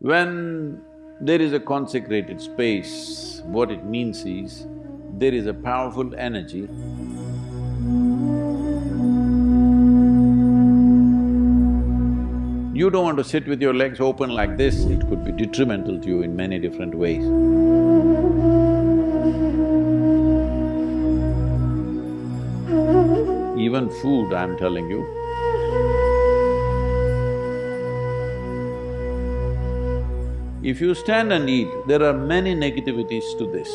When there is a consecrated space, what it means is, there is a powerful energy You don't want to sit with your legs open like this, it could be detrimental to you in many different ways. Even food, I'm telling you. If you stand and eat, there are many negativities to this.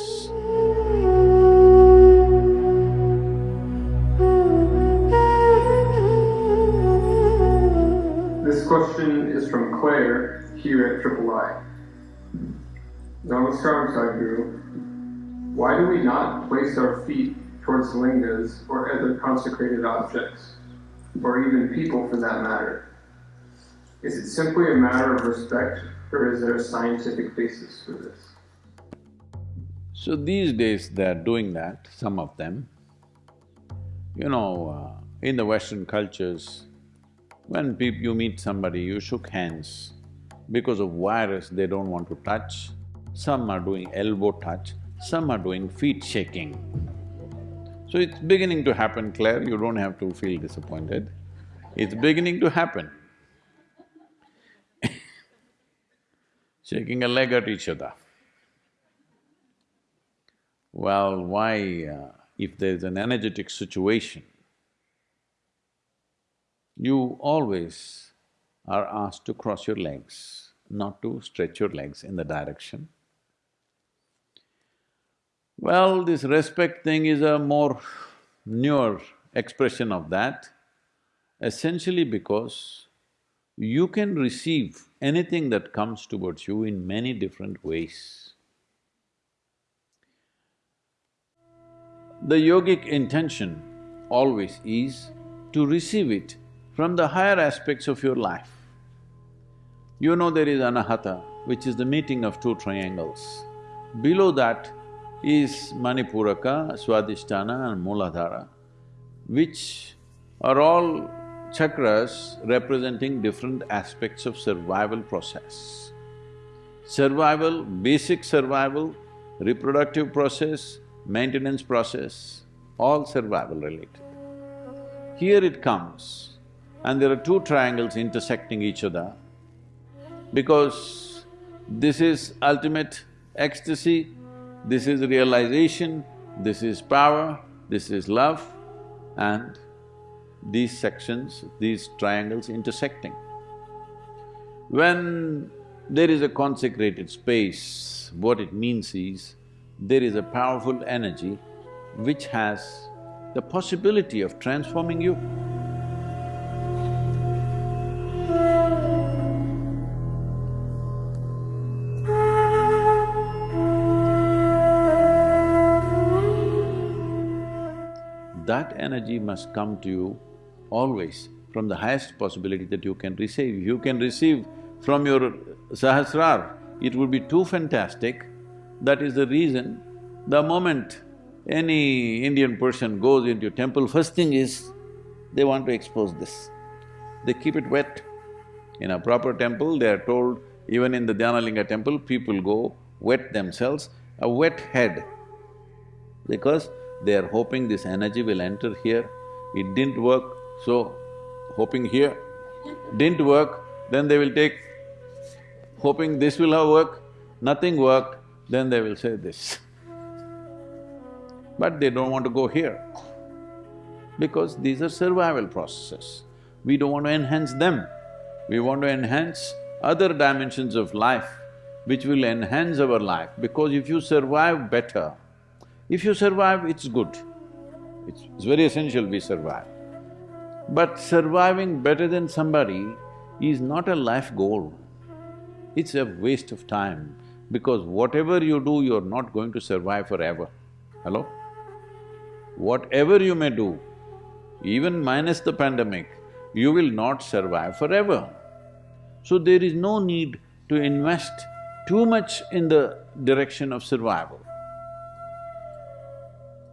This question is from Claire here at Triple I. Namaskar, Sadhguru. Why do we not place our feet towards lingas or other consecrated objects, or even people for that matter? Is it simply a matter of respect, or is there a scientific basis for this? So these days they're doing that, some of them. You know, uh, in the Western cultures, when you meet somebody, you shook hands. Because of virus, they don't want to touch. Some are doing elbow touch, some are doing feet shaking. So it's beginning to happen, Claire, you don't have to feel disappointed. It's beginning to happen. Shaking a leg at each other. Well, why… Uh, if there's an energetic situation, you always are asked to cross your legs, not to stretch your legs in the direction. Well, this respect thing is a more newer expression of that, essentially because you can receive anything that comes towards you in many different ways. The yogic intention always is to receive it from the higher aspects of your life. You know there is anahata, which is the meeting of two triangles. Below that is Manipuraka, Swadhisthana and Mooladhara, which are all chakras representing different aspects of survival process. Survival, basic survival, reproductive process, maintenance process, all survival related. Here it comes and there are two triangles intersecting each other because this is ultimate ecstasy, this is realization, this is power, this is love and these sections, these triangles intersecting. When there is a consecrated space, what it means is, there is a powerful energy which has the possibility of transforming you. that energy must come to you always from the highest possibility that you can receive. You can receive from your Sahasrar, it would be too fantastic. That is the reason, the moment any Indian person goes into a temple, first thing is, they want to expose this. They keep it wet. In a proper temple, they are told, even in the Dhyanalinga temple, people go wet themselves, a wet head, because they are hoping this energy will enter here. It didn't work, so hoping here. Didn't work, then they will take, hoping this will have work, nothing worked, then they will say this. But they don't want to go here, because these are survival processes. We don't want to enhance them. We want to enhance other dimensions of life which will enhance our life because if you survive better, if you survive, it's good. It's, it's very essential we survive. But surviving better than somebody is not a life goal. It's a waste of time because whatever you do, you're not going to survive forever. Hello? Whatever you may do, even minus the pandemic, you will not survive forever. So there is no need to invest too much in the direction of survival.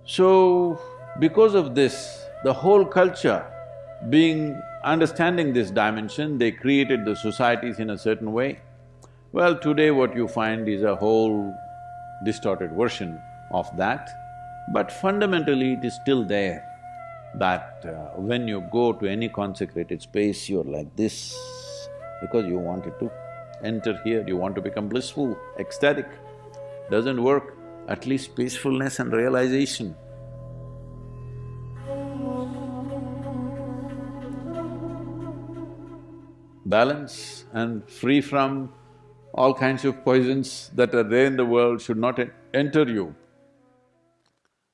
So, because of this, the whole culture being… understanding this dimension, they created the societies in a certain way. Well, today what you find is a whole distorted version of that, but fundamentally it is still there that uh, when you go to any consecrated space, you're like this because you wanted to enter here, you want to become blissful, ecstatic. Doesn't work, at least peacefulness and realization. Balance and free from all kinds of poisons that are there in the world should not enter you.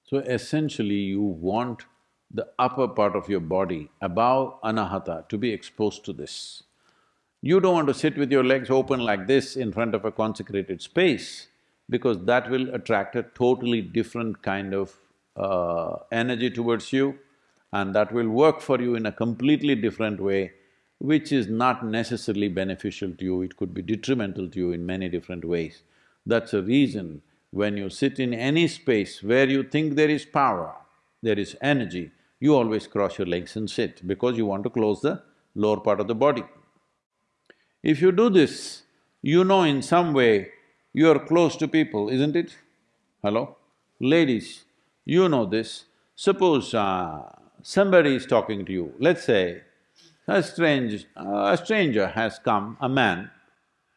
So essentially you want the upper part of your body above anahata to be exposed to this. You don't want to sit with your legs open like this in front of a consecrated space because that will attract a totally different kind of uh, energy towards you and that will work for you in a completely different way which is not necessarily beneficial to you, it could be detrimental to you in many different ways. That's a reason when you sit in any space where you think there is power, there is energy, you always cross your legs and sit because you want to close the lower part of the body. If you do this, you know in some way you are close to people, isn't it? Hello? Ladies, you know this. Suppose uh, somebody is talking to you, let's say a strange… A stranger has come, a man,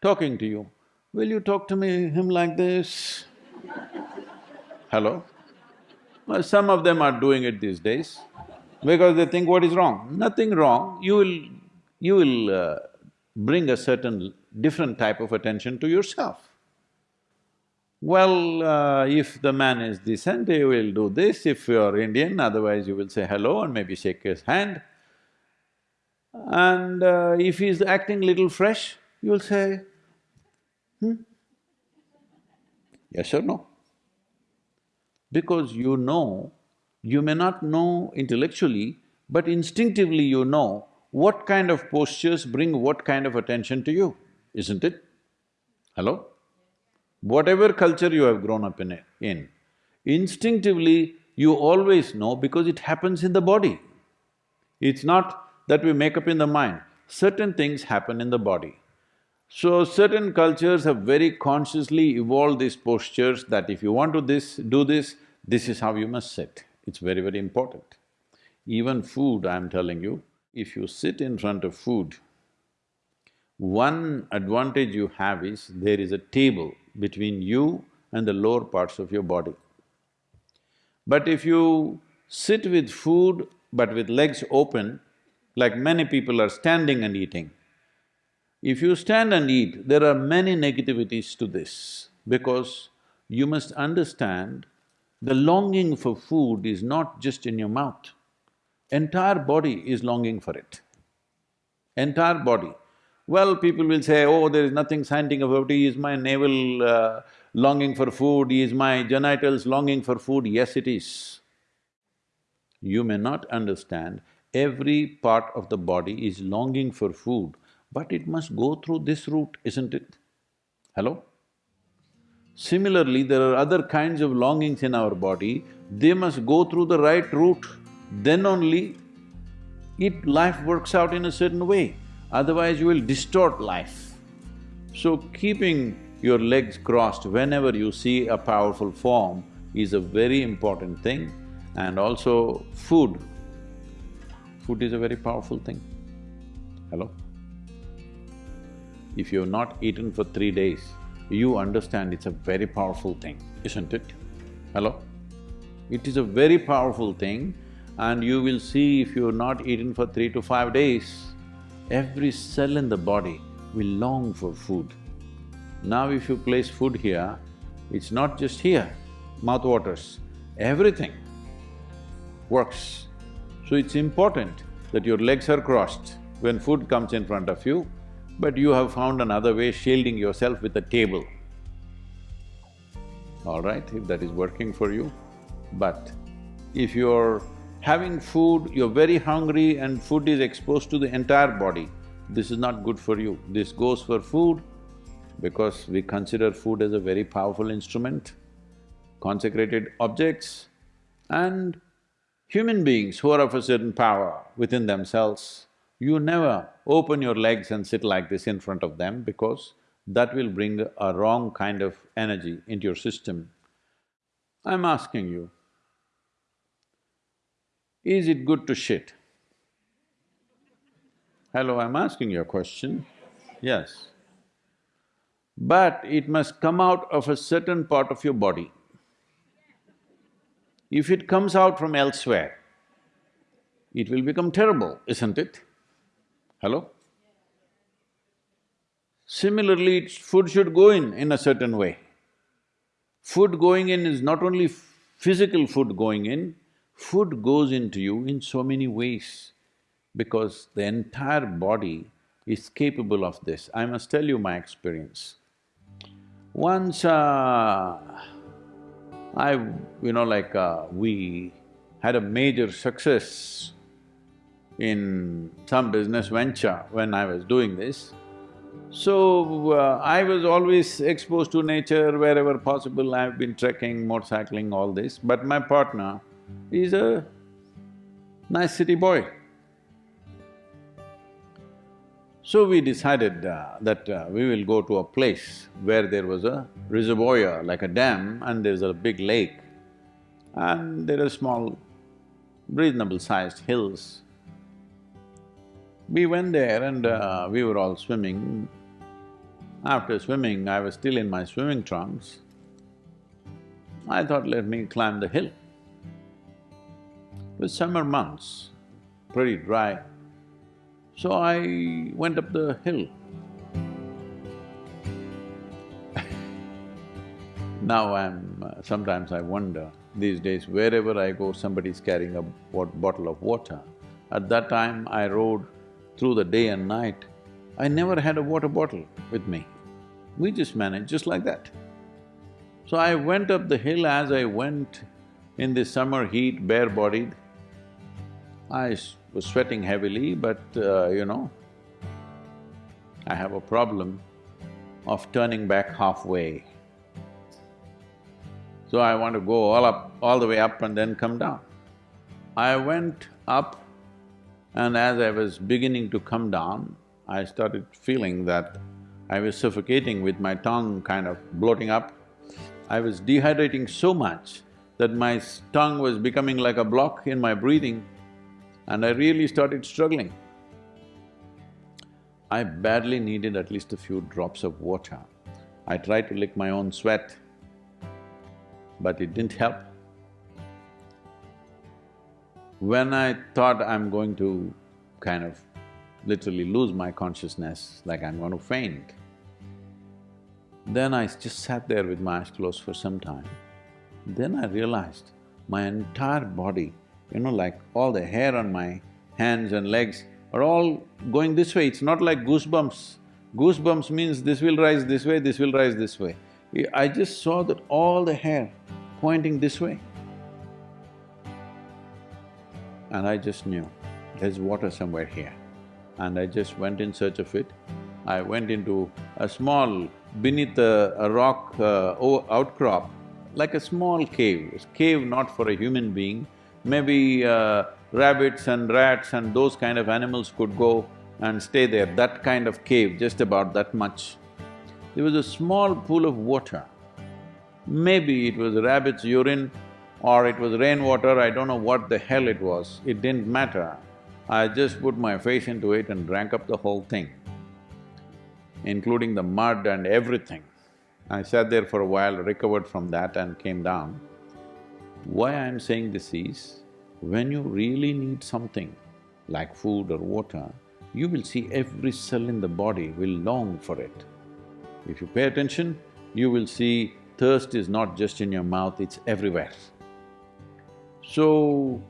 talking to you, will you talk to me… him like this? Hello? Well, some of them are doing it these days because they think what is wrong? Nothing wrong, you will… you will uh, bring a certain different type of attention to yourself. Well, uh, if the man is decent, he will do this, if you're Indian, otherwise you will say hello and maybe shake his hand. And uh, if he's acting little fresh, you'll say, hmm? Yes or no? Because you know, you may not know intellectually, but instinctively you know what kind of postures bring what kind of attention to you, isn't it? Hello? Whatever culture you have grown up in, in, instinctively you always know because it happens in the body. It's not that we make up in the mind. Certain things happen in the body. So certain cultures have very consciously evolved these postures that if you want to this, do this, this is how you must sit. It's very, very important. Even food, I'm telling you, if you sit in front of food, one advantage you have is there is a table between you and the lower parts of your body. But if you sit with food but with legs open, like many people are standing and eating. If you stand and eat, there are many negativities to this because you must understand the longing for food is not just in your mouth. Entire body is longing for it. Entire body. Well, people will say, oh, there is nothing scientific about it, is my navel uh, longing for food, is my genitals longing for food? Yes, it is. You may not understand Every part of the body is longing for food, but it must go through this route, isn't it? Hello? Similarly, there are other kinds of longings in our body, they must go through the right route, then only it… life works out in a certain way, otherwise you will distort life. So keeping your legs crossed whenever you see a powerful form is a very important thing and also food Food is a very powerful thing. Hello? If you have not eaten for three days, you understand it's a very powerful thing, isn't it? Hello? It is a very powerful thing and you will see if you have not eaten for three to five days, every cell in the body will long for food. Now if you place food here, it's not just here, mouth waters, everything works. So it's important that your legs are crossed when food comes in front of you, but you have found another way shielding yourself with a table. All right, if that is working for you. But if you're having food, you're very hungry and food is exposed to the entire body, this is not good for you. This goes for food because we consider food as a very powerful instrument, consecrated objects and Human beings who are of a certain power within themselves, you never open your legs and sit like this in front of them because that will bring a wrong kind of energy into your system. I'm asking you, is it good to shit? Hello, I'm asking you a question. Yes. But it must come out of a certain part of your body. If it comes out from elsewhere, it will become terrible, isn't it? Hello? Similarly, food should go in in a certain way. Food going in is not only physical food going in, food goes into you in so many ways because the entire body is capable of this. I must tell you my experience. Once uh, I, you know, like uh, we had a major success in some business venture when I was doing this. So, uh, I was always exposed to nature wherever possible, I've been trekking, motorcycling, all this, but my partner is a nice city boy. So we decided uh, that uh, we will go to a place where there was a reservoir, like a dam, and there's a big lake. And there are small, reasonable sized hills. We went there and uh, we were all swimming. After swimming, I was still in my swimming trunks. I thought, let me climb the hill. It was summer months, pretty dry. So I went up the hill. now I'm… Uh, sometimes I wonder, these days wherever I go, somebody's carrying a bottle of water. At that time, I rode through the day and night. I never had a water bottle with me. We just managed just like that. So I went up the hill as I went in the summer heat, bare-bodied. I was sweating heavily, but uh, you know, I have a problem of turning back halfway. So I want to go all up… all the way up and then come down. I went up and as I was beginning to come down, I started feeling that I was suffocating with my tongue kind of bloating up. I was dehydrating so much that my tongue was becoming like a block in my breathing and I really started struggling. I badly needed at least a few drops of water. I tried to lick my own sweat, but it didn't help. When I thought I'm going to kind of literally lose my consciousness, like I'm going to faint, then I just sat there with my eyes closed for some time. Then I realized my entire body you know, like all the hair on my hands and legs are all going this way, it's not like goosebumps. Goosebumps means this will rise this way, this will rise this way. I just saw that all the hair pointing this way. And I just knew, there's water somewhere here. And I just went in search of it. I went into a small, beneath a, a rock uh, outcrop, like a small cave, a cave not for a human being, maybe uh, rabbits and rats and those kind of animals could go and stay there, that kind of cave, just about that much. There was a small pool of water. Maybe it was rabbit's urine or it was rainwater, I don't know what the hell it was, it didn't matter. I just put my face into it and drank up the whole thing, including the mud and everything. I sat there for a while, recovered from that and came down. Why I'm saying this is, when you really need something like food or water, you will see every cell in the body will long for it. If you pay attention, you will see thirst is not just in your mouth, it's everywhere. So,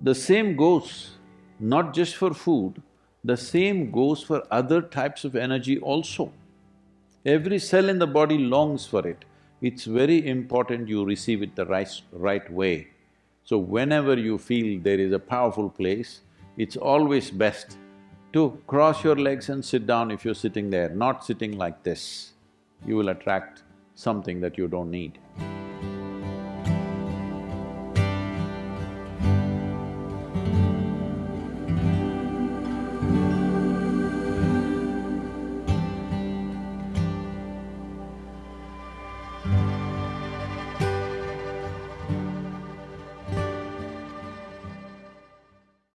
the same goes not just for food, the same goes for other types of energy also. Every cell in the body longs for it it's very important you receive it the right, right way. So whenever you feel there is a powerful place, it's always best to cross your legs and sit down if you're sitting there, not sitting like this. You will attract something that you don't need.